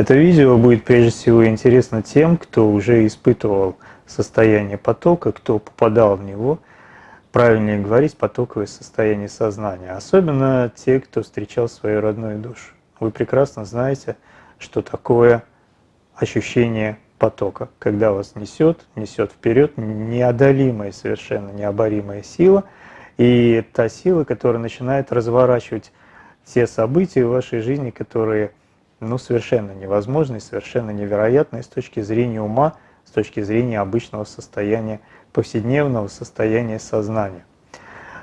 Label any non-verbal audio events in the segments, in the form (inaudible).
Это видео будет прежде всего интересно тем, кто уже испытывал состояние потока, кто попадал в него, правильнее говорить, потоковое состояние сознания. Особенно те, кто встречал свою родную душу. Вы прекрасно знаете, что такое ощущение потока, когда вас несет, несет вперед неодолимая, совершенно необоримая сила, и та сила, которая начинает разворачивать те события в вашей жизни, которые ну, совершенно невозможны, совершенно невероятны с точки зрения ума, с точки зрения обычного состояния, повседневного состояния сознания.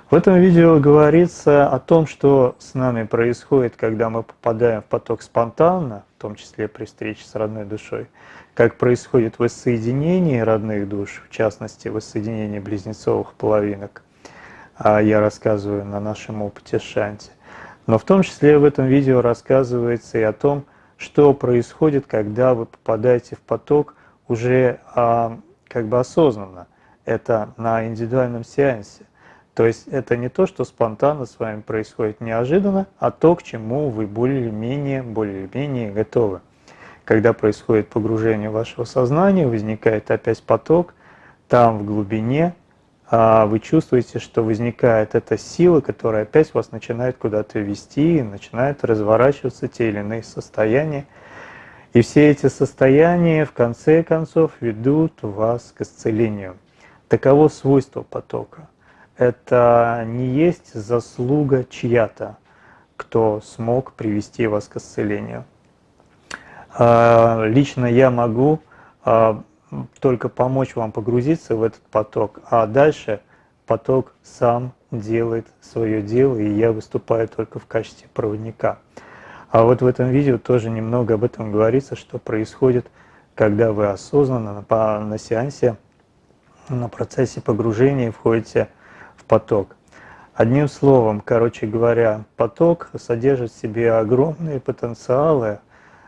В этом видео говорится о том, что с нами происходит, когда мы попадаем в поток спонтанно, в том числе при встрече с родной душой, как происходит воссоединение родных душ, в частности, воссоединение близнецовых половинок. А я рассказываю на нашем опыте Шанти. Но в том числе в этом видео рассказывается и о том, что происходит, когда вы попадаете в поток уже а, как бы осознанно. Это на индивидуальном сеансе. То есть это не то, что спонтанно с вами происходит неожиданно, а то, к чему вы более-менее более-менее готовы. Когда происходит погружение вашего сознания, возникает опять поток, там в глубине вы чувствуете, что возникает эта сила, которая опять вас начинает куда-то вести, начинает разворачиваться те или иные состояния. И все эти состояния в конце концов ведут вас к исцелению. Таково свойство потока. Это не есть заслуга чья-то, кто смог привести вас к исцелению. А, лично я могу а, только помочь вам погрузиться в этот поток, а дальше поток сам делает свое дело, и я выступаю только в качестве проводника. А вот в этом видео тоже немного об этом говорится, что происходит, когда вы осознанно на, на сеансе, на процессе погружения входите в поток. Одним словом, короче говоря, поток содержит в себе огромные потенциалы,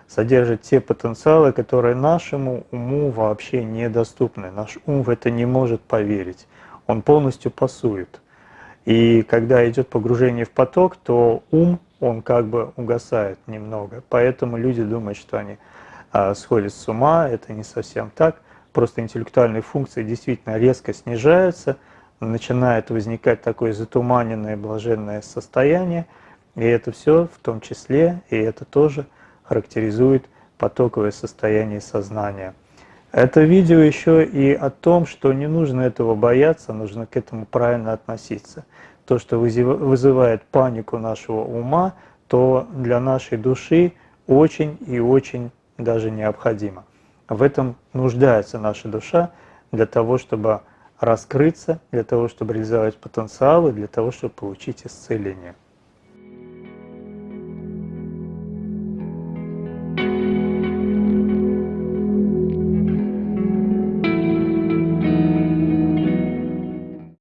содержит те потенциалы, которые нашему уму вообще недоступны. Наш ум в это не может поверить. Он полностью пасует. И когда идет погружение в поток, то ум, он как бы угасает немного. Поэтому люди думают, что они а, сходят с ума. Это не совсем так. Просто интеллектуальные функции действительно резко снижаются, начинает возникать такое затуманенное блаженное состояние. И это все в том числе, и это тоже – характеризует потоковое состояние сознания. Это видео еще и о том, что не нужно этого бояться, нужно к этому правильно относиться. То, что вызывает панику нашего ума, то для нашей души очень и очень даже необходимо. В этом нуждается наша душа для того, чтобы раскрыться, для того, чтобы реализовать потенциалы, для того, чтобы получить исцеление.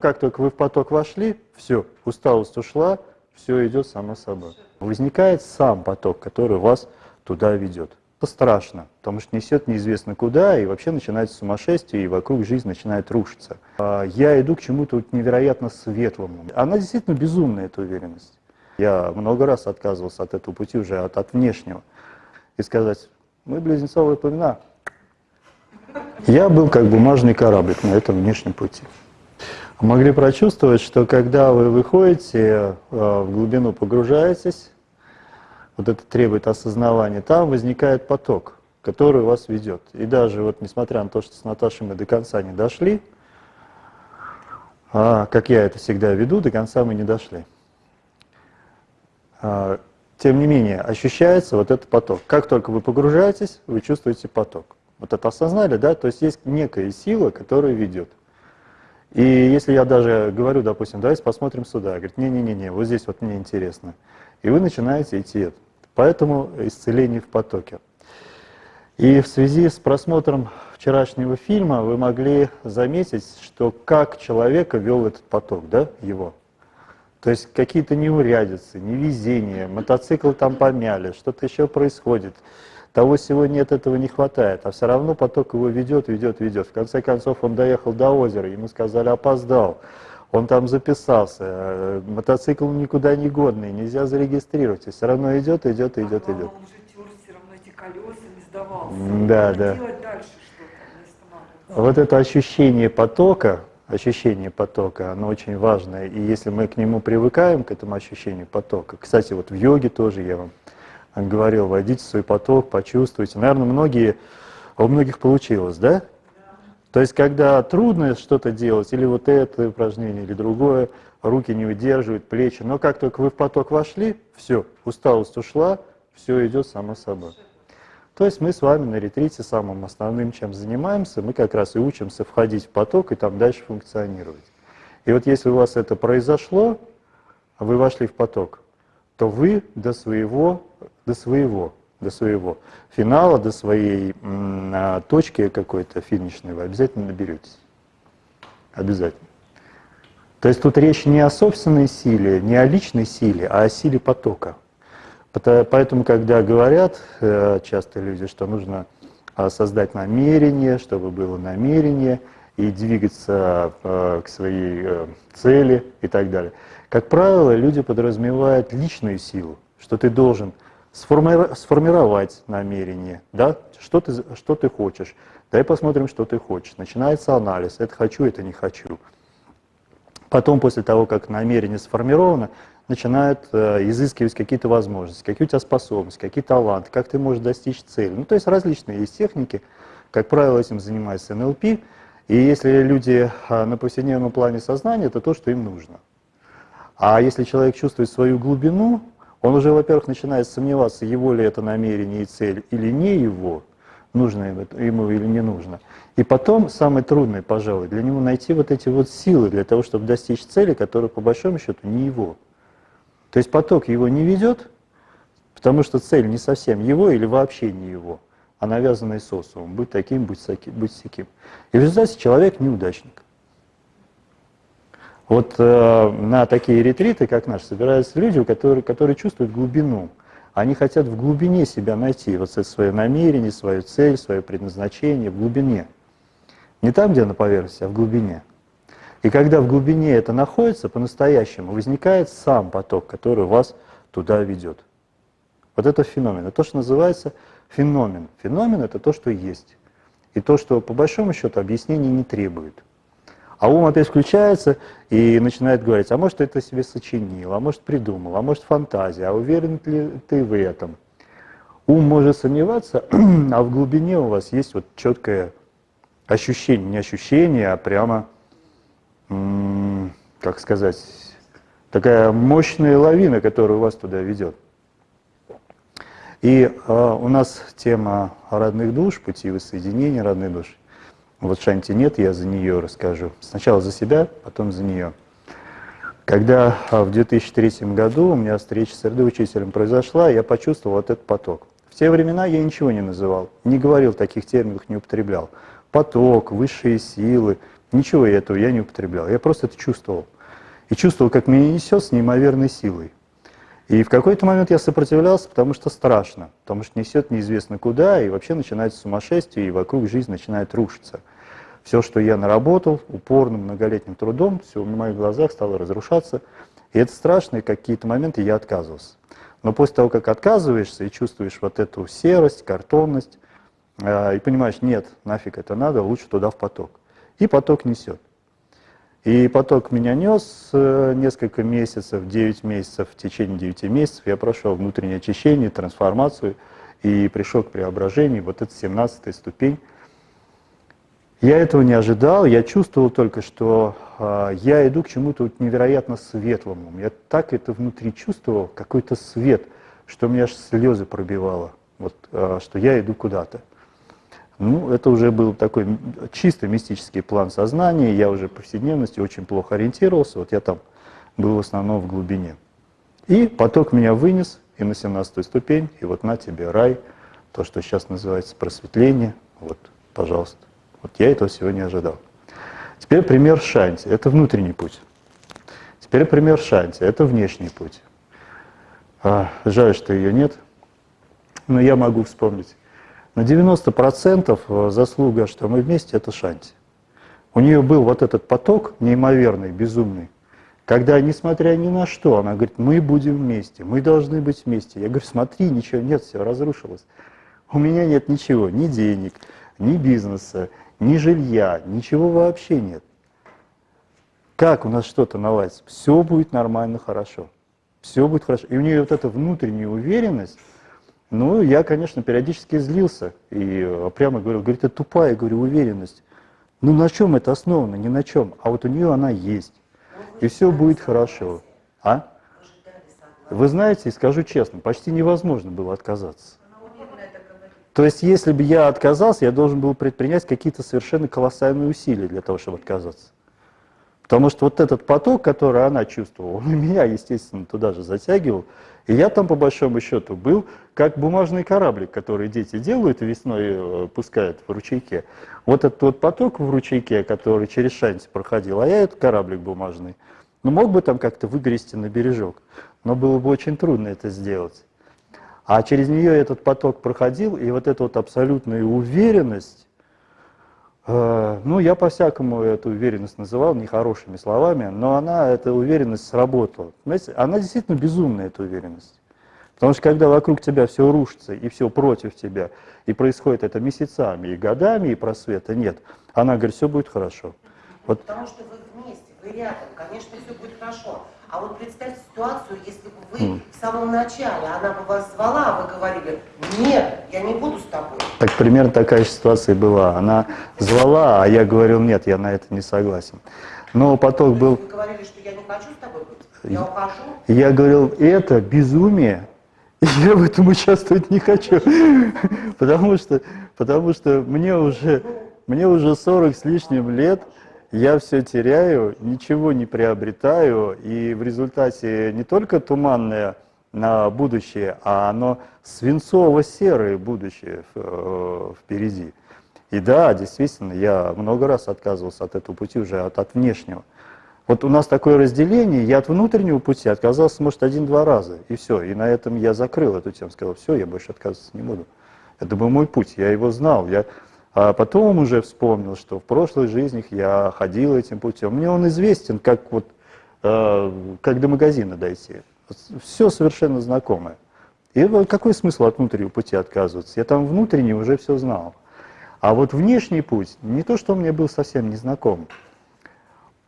Как только вы в поток вошли, все, усталость ушла, все идет само собой. Возникает сам поток, который вас туда ведет. Это страшно, потому что несет неизвестно куда, и вообще начинается сумасшествие, и вокруг жизнь начинает рушиться. А я иду к чему-то невероятно светлому. Она действительно безумная, эта уверенность. Я много раз отказывался от этого пути уже, от, от внешнего. И сказать, мы близнецовые племена. Я был как бумажный кораблик на этом внешнем пути могли прочувствовать, что когда вы выходите, э, в глубину погружаетесь, вот это требует осознавания, там возникает поток, который вас ведет. И даже вот несмотря на то, что с Наташей мы до конца не дошли, а, как я это всегда веду, до конца мы не дошли. А, тем не менее, ощущается вот этот поток. Как только вы погружаетесь, вы чувствуете поток. Вот это осознали, да? То есть есть некая сила, которая ведет. И если я даже говорю, допустим, давайте посмотрим сюда, говорит, не-не-не, вот здесь вот мне интересно. И вы начинаете идти. Поэтому исцеление в потоке. И в связи с просмотром вчерашнего фильма вы могли заметить, что как человека вел этот поток, да, его. То есть какие-то неурядицы, невезения, мотоцикл там помяли, что-то еще происходит того сегодня нет, этого не хватает, а все равно поток его ведет, ведет, ведет. В конце концов он доехал до озера, ему сказали опоздал, он там записался, э, мотоцикл никуда не годный, нельзя зарегистрировать, и все равно идет, идет, идет, идет. не сдавался. Да, да. Делать дальше что-то, Вот это ощущение потока, ощущение потока, оно очень важное. И если мы к нему привыкаем, к этому ощущению потока, кстати, вот в йоге тоже я вам говорил, войдите в свой поток, почувствуйте. Наверное, многие, у многих получилось, да? То есть, когда трудно что-то делать, или вот это упражнение, или другое, руки не выдерживают, плечи, но как только вы в поток вошли, все, усталость ушла, все идет само собой. То есть мы с вами на ретрите самым основным, чем занимаемся, мы как раз и учимся входить в поток и там дальше функционировать. И вот если у вас это произошло, вы вошли в поток, то вы до своего, до своего, до своего финала, до своей м, точки какой-то финишной вы обязательно наберетесь. Обязательно. То есть тут речь не о собственной силе, не о личной силе, а о силе потока. Поэтому, когда говорят э, часто люди, что нужно а, создать намерение, чтобы было намерение, и двигаться э, к своей э, цели и так далее. Как правило, люди подразумевают личную силу, что ты должен сформировать намерение, да, что ты, что ты хочешь. Дай посмотрим, что ты хочешь. Начинается анализ, это хочу, это не хочу. Потом, после того, как намерение сформировано, начинают э, изыскивать какие-то возможности, какие у тебя способности, какие таланты, как ты можешь достичь цели. Ну, то есть различные есть техники. Как правило, этим занимается НЛП. И если люди э, на повседневном плане сознания, это то, что им нужно. А если человек чувствует свою глубину, он уже, во-первых, начинает сомневаться, его ли это намерение и цель или не его, нужно ему или не нужно. И потом, самое трудное, пожалуй, для него найти вот эти вот силы для того, чтобы достичь цели, которая по большому счету не его. То есть поток его не ведет, потому что цель не совсем его или вообще не его, а навязанная социумом. Быть таким, быть, сяким, быть всяким. И в результате человек неудачник. Вот э, на такие ретриты, как наш, собираются люди, которые, которые чувствуют глубину. Они хотят в глубине себя найти, вот свое намерение, свою цель, свое предназначение, в глубине. Не там, где на поверхности, а в глубине. И когда в глубине это находится, по-настоящему возникает сам поток, который вас туда ведет. Вот это феномен. Это то, что называется феномен. Феномен — это то, что есть. И то, что по большому счету объяснений не требует. А ум опять включается и начинает говорить, а может, это себе сочинил, а может, придумал, а может, фантазия, а уверен ли ты в этом? Ум может сомневаться, (clears throat) а в глубине у вас есть вот четкое ощущение, не ощущение, а прямо как сказать, такая мощная лавина, которая вас туда ведет. И э, у нас тема родных душ, пути воссоединения родных душ. Вот Шанти нет, я за нее расскажу. Сначала за себя, потом за нее. Когда в 2003 году у меня встреча с РД-учителем произошла, я почувствовал вот этот поток. В те времена я ничего не называл, не говорил таких терминов, не употреблял. Поток, высшие силы, Ничего этого я не употреблял, я просто это чувствовал. И чувствовал, как меня несет с неимоверной силой. И в какой-то момент я сопротивлялся, потому что страшно, потому что несет неизвестно куда, и вообще начинается сумасшествие, и вокруг жизнь начинает рушиться. Все, что я наработал упорным многолетним трудом, все в моих глазах стало разрушаться. И это страшно, и какие-то моменты я отказывался. Но после того, как отказываешься и чувствуешь вот эту серость, картонность, э, и понимаешь, нет, нафиг это надо, лучше туда в поток и поток несет. И поток меня нес э, несколько месяцев, 9 месяцев, в течение 9 месяцев я прошел внутреннее очищение, трансформацию и пришел к преображению, вот это 17 ступень. Я этого не ожидал, я чувствовал только, что э, я иду к чему-то невероятно светлому. Я так это внутри чувствовал, какой-то свет, что меня аж слезы пробивало, вот, э, что я иду куда-то. Ну, это уже был такой чисто мистический план сознания, я уже по повседневности очень плохо ориентировался, вот я там был в основном в глубине. И поток меня вынес и на 17 ступень, и вот на тебе рай, то, что сейчас называется просветление, вот, пожалуйста. Вот я этого всего не ожидал. Теперь пример Шанти, это внутренний путь. Теперь пример Шанти, это внешний путь. А, жаль, что ее нет, но я могу вспомнить. На 90% э, заслуга, что мы вместе, это Шанти. У нее был вот этот поток неимоверный, безумный, когда, несмотря ни на что, она говорит, мы будем вместе, мы должны быть вместе. Я говорю, смотри, ничего нет, все разрушилось. У меня нет ничего, ни денег, ни бизнеса, ни жилья, ничего вообще нет. Как у нас что-то наладится? Все будет нормально, хорошо. Все будет хорошо. И у нее вот эта внутренняя уверенность, ну, я, конечно, периодически злился и э, прямо говорил, говорит, это тупая, говорю, уверенность. Ну, на чем это основано? Ни на чем. А вот у нее она есть. И все будет хорошо. А? Вы знаете, скажу честно, почти невозможно было отказаться. То есть, если бы я отказался, я должен был предпринять какие-то совершенно колоссальные усилия для того, чтобы отказаться. Потому что вот этот поток, который она чувствовала, он (laughs) меня, естественно, туда же затягивал. И я там, по большому счету, был как бумажный кораблик, который дети делают весной э, пускают в ручейке. Вот этот вот поток в ручейке, который через шанти проходил, а я этот кораблик бумажный. Ну, мог бы там как-то выгрести на бережок, но было бы очень трудно это сделать. А через нее этот поток проходил, и вот эта вот абсолютная уверенность, э, ну, я по-всякому эту уверенность называл нехорошими словами, но она, эта уверенность сработала. Знаете, она действительно безумная, эта уверенность. Потому что когда вокруг тебя все рушится, и все против тебя, и происходит это месяцами и годами, и просвета нет, она говорит, все будет хорошо. Вот. Потому что вы вы рядом, конечно, все будет хорошо. А вот представьте ситуацию, если бы вы mm. в самом начале, она бы вас звала, а вы говорили, нет, я не буду с тобой. Так примерно такая же ситуация была. Она звала, а я говорил, нет, я на это не согласен. Но поток был... Вы говорили, что я не хочу с тобой быть, я ухожу. Я говорил, это безумие, и я в этом участвовать не хочу. (laughs) Потому что, потому что мне уже, мне уже 40 с лишним лет, я все теряю, ничего не приобретаю, и в результате не только туманное на будущее, а оно свинцово-серое будущее э, впереди. И да, действительно, я много раз отказывался от этого пути уже, от, от внешнего. Вот у нас такое разделение, я от внутреннего пути отказался, может, один-два раза, и все. И на этом я закрыл эту тему, сказал, все, я больше отказываться не буду. Это был мой путь, я его знал, я а потом уже вспомнил, что в прошлых жизнях я ходил этим путем. Мне он известен, как, вот, э, как до магазина дойти. Все совершенно знакомое. И какой смысл от внутреннего пути отказываться? Я там внутренне уже все знал. А вот внешний путь, не то, что он мне был совсем незнаком,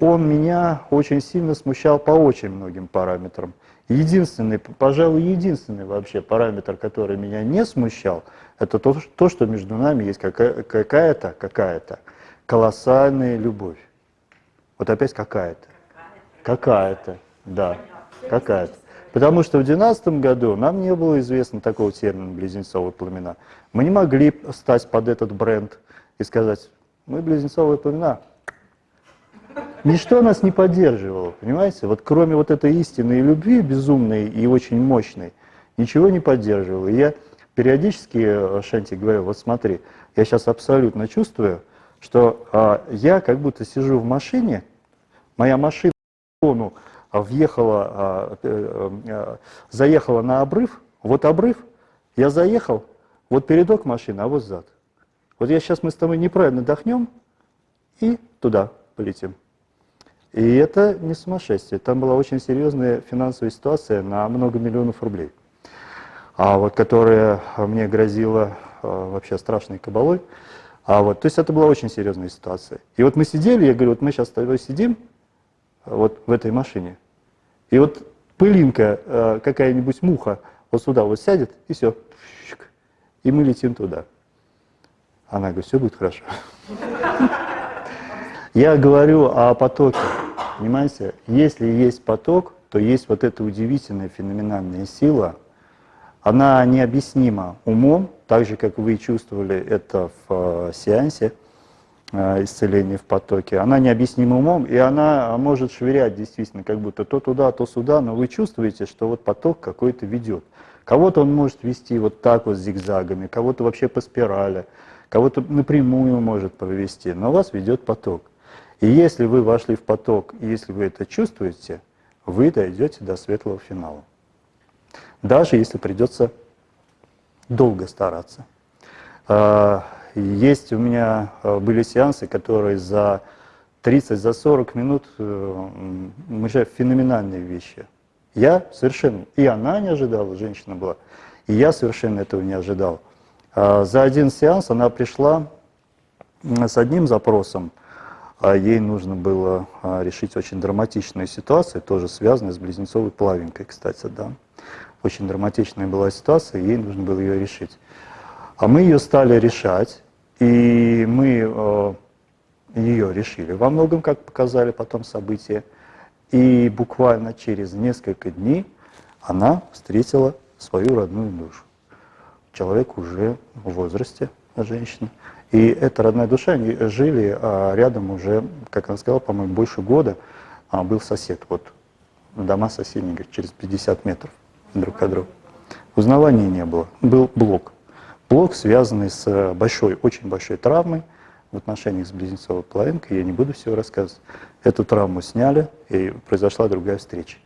он меня очень сильно смущал по очень многим параметрам. Единственный, пожалуй, единственный вообще параметр, который меня не смущал, это то, то что между нами есть какая-то, какая-то колоссальная любовь. Вот опять какая-то. Какая-то, да, какая-то. Потому что в 2012 году нам не было известно такого термина «близнецовые пламена». Мы не могли стать под этот бренд и сказать, мы близнецовые пламена, Ничто нас не поддерживало, понимаете? Вот кроме вот этой истинной любви, безумной и очень мощной, ничего не поддерживало. И я периодически э, Шанти говорю, вот смотри, я сейчас абсолютно чувствую, что а, я как будто сижу в машине, моя машина ну, въехала, а, а, а, заехала на обрыв, вот обрыв, я заехал, вот передок машины, а вот зад. Вот я сейчас мы с тобой неправильно дохнем и туда полетим. И это не сумасшествие. Там была очень серьезная финансовая ситуация на много миллионов рублей, а вот, которая мне грозила а, вообще страшной кабалой. А вот, то есть это была очень серьезная ситуация. И вот мы сидели, я говорю, вот мы сейчас сидим вот в этой машине, и вот пылинка, а, какая-нибудь муха вот сюда вот сядет, и все, и мы летим туда. Она говорит, все будет хорошо. (laughs) Я говорю о потоке, понимаете? Если есть поток, то есть вот эта удивительная феноменальная сила, она необъяснима умом, так же, как вы чувствовали это в э, сеансе э, исцеления в потоке. Она необъяснима умом, и она может швырять действительно, как будто то туда, то сюда, но вы чувствуете, что вот поток какой-то ведет. Кого-то он может вести вот так вот зигзагами, кого-то вообще по спирали, кого-то напрямую может провести, но вас ведет поток. И если вы вошли в поток, и если вы это чувствуете, вы дойдете до светлого финала. Даже если придется долго стараться. А, есть у меня а, были сеансы, которые за 30, за 40 минут э, мы же феноменальные вещи. Я совершенно, и она не ожидала, женщина была, и я совершенно этого не ожидал. А, За один сеанс она пришла с одним запросом, а ей нужно было а, решить очень драматичную ситуацию, тоже связанную с близнецовой плавинкой, кстати, да. Очень драматичная была ситуация, ей нужно было ее решить. А мы ее стали решать, и мы э, ее решили во многом, как показали потом события. И буквально через несколько дней она встретила свою родную душу. Человек уже в возрасте, женщина. И эта родная душа, они жили а рядом уже, как она сказала, по-моему, больше года а, был сосед. Вот дома соседние, говорит, через 50 метров друг от друга. Узнавания не было. Был блок. Блок, связанный с большой, очень большой травмой в отношениях с близнецовой половинкой. Я не буду всего рассказывать. Эту травму сняли, и произошла другая встреча.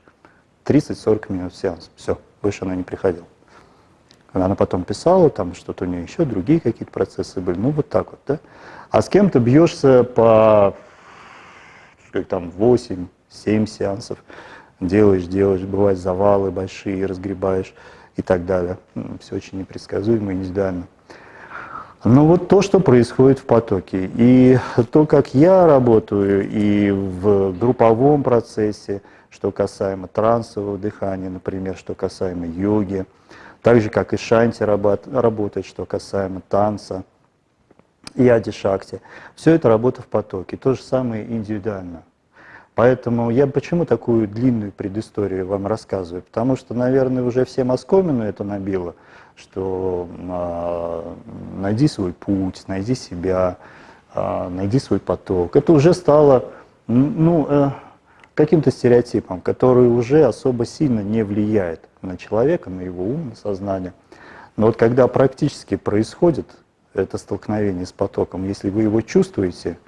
30-40 минут сеанс. Все, больше она не приходила. Она потом писала, там что-то у нее еще, другие какие-то процессы были. Ну, вот так вот, да. А с кем-то бьешься по как там 8-7 сеансов, делаешь, делаешь, бывают завалы большие, разгребаешь и так далее. Все очень непредсказуемо и индивидуально. Но вот то, что происходит в потоке, и то, как я работаю, и в групповом процессе, что касаемо трансового дыхания, например, что касаемо йоги, так же, как и шанти работ- работает, что касаемо танца и ади-шакти. Все это работа в потоке, то же самое индивидуально. Поэтому я почему такую длинную предысторию вам рассказываю? Потому что, наверное, уже всем оскомину это набило, что а, найди свой путь, найди себя, а, найди свой поток. Это уже стало ну, э, каким-то стереотипом, который уже особо сильно не влияет на человека, на его ум, на сознание. Но вот когда практически происходит это столкновение с потоком, если вы его чувствуете,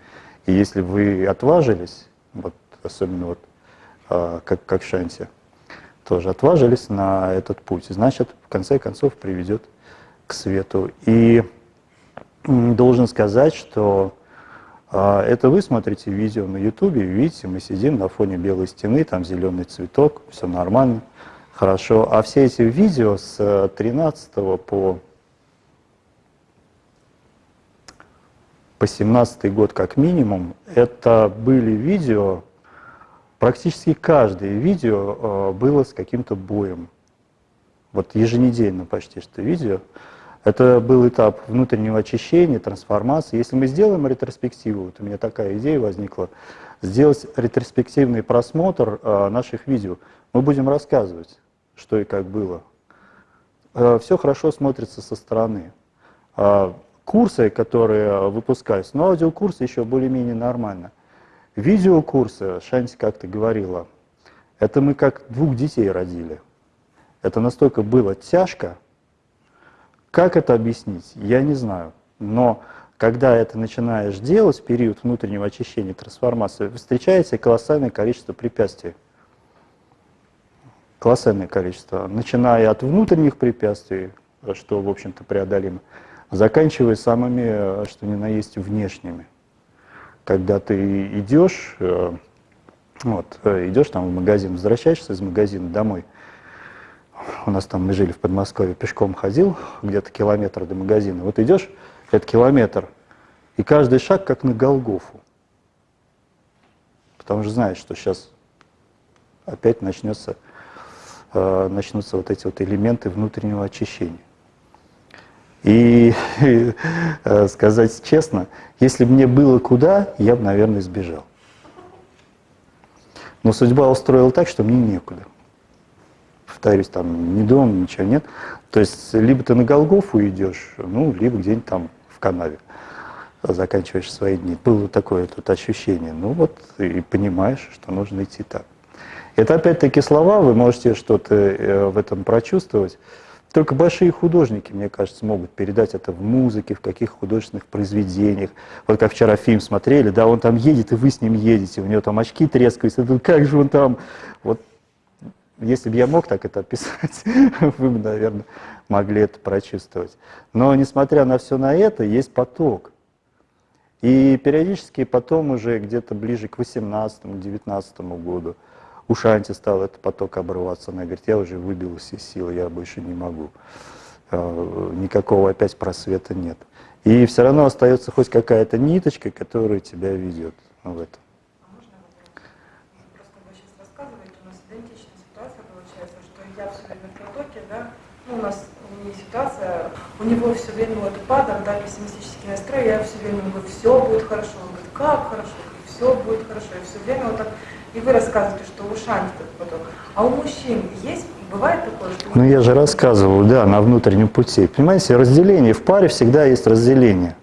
и если вы отважились, вот особенно вот а, как, как Шанти, тоже отважились на этот путь, значит, в конце концов приведет к свету. И должен сказать, что это вы смотрите видео на ютубе, видите, мы сидим на фоне белой стены, там зеленый цветок, все нормально, хорошо. А все эти видео с 13 по, по 17 год как минимум, это были видео, практически каждое видео э, было с каким-то боем. Вот еженедельно почти что видео. Это был этап внутреннего очищения, трансформации. Если мы сделаем ретроспективу, вот у меня такая идея возникла, сделать ретроспективный просмотр э, наших видео, мы будем рассказывать, что и как было. Э, все хорошо смотрится со стороны. Э, курсы, которые выпускаются, но аудиокурсы еще более-менее нормально. Видеокурсы, Шанти как-то говорила, это мы как двух детей родили. Это настолько было тяжко, как это объяснить, я не знаю. Но когда это начинаешь делать период внутреннего очищения, трансформации, встречается колоссальное количество препятствий. Колоссальное количество. Начиная от внутренних препятствий, что, в общем-то, преодолимо, заканчивая самыми, что ни на есть, внешними. Когда ты идешь, э, вот, э, идешь там в магазин, возвращаешься из магазина домой, у нас там мы жили в Подмосковье, пешком ходил, где-то километр до магазина. Вот идешь, это километр, и каждый шаг как на Голгофу. Потому что знаешь, что сейчас опять начнется, э, начнутся вот эти вот элементы внутреннего очищения. И э, сказать честно, если бы мне было куда, я бы, наверное, сбежал. Но судьба устроила так, что мне некуда. Повторюсь, там ни дом, ничего нет. То есть либо ты на Голгофу идешь, ну, либо где-нибудь там в канаве заканчиваешь свои дни. Было такое тут ощущение. Ну вот, и понимаешь, что нужно идти так. Это опять-таки слова, вы можете что-то э, в этом прочувствовать. Только большие художники, мне кажется, могут передать это в музыке, в каких художественных произведениях. Вот как вчера фильм смотрели, да, он там едет, и вы с ним едете, у него там очки трескаются, как же он там... Вот если бы я мог так это описать, (laughs) вы бы, наверное, могли это прочувствовать. Но несмотря на все на это, есть поток. И периодически потом уже где-то ближе к 18-19 году у Шанти стал этот поток обрываться. Она говорит, я уже выбилась из силы, я больше не могу. э, никакого опять просвета нет. И все равно остается хоть какая-то ниточка, которая тебя ведет в это. А можно вопрос? Просто вы сейчас рассказываете, у нас идентичная ситуация получается, что я все время в потоке, да, ну, у нас не ситуация, у него все время вот упадок, да, пессимистический настрой, я все время говорю, все будет хорошо, он говорит, как хорошо, все будет хорошо, и все время вот так, и вы рассказываете, что у Шанти этот поток, а у мужчин есть, бывает такое, что... Ну, я же рассказывал, да, на внутреннем пути. Понимаете, разделение, в паре всегда есть разделение.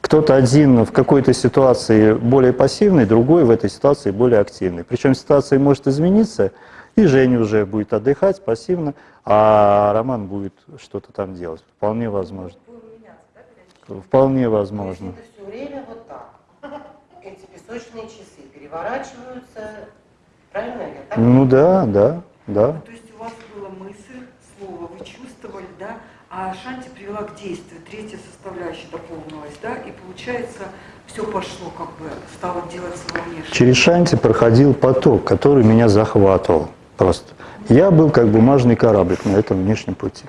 Кто-то один в какой-то ситуации более пассивный, другой в этой ситуации более активный. Причем ситуация может измениться, и Женя уже будет отдыхать пассивно, а Роман будет что-то там делать. Вполне возможно. Вполне То есть возможно. это все время вот так. (laughs) Эти песочные часы переворачиваются. Правильно я так? Ну да, да, да. То есть у вас была мысль, слово, вы чувствовали, да, а Шанти привела к действию, третья составляющая дополнилась, да, и получается все пошло, как бы стало делаться во внешнем. Через Шанти проходил поток, который меня захватывал просто. Я был как бумажный кораблик на этом внешнем пути.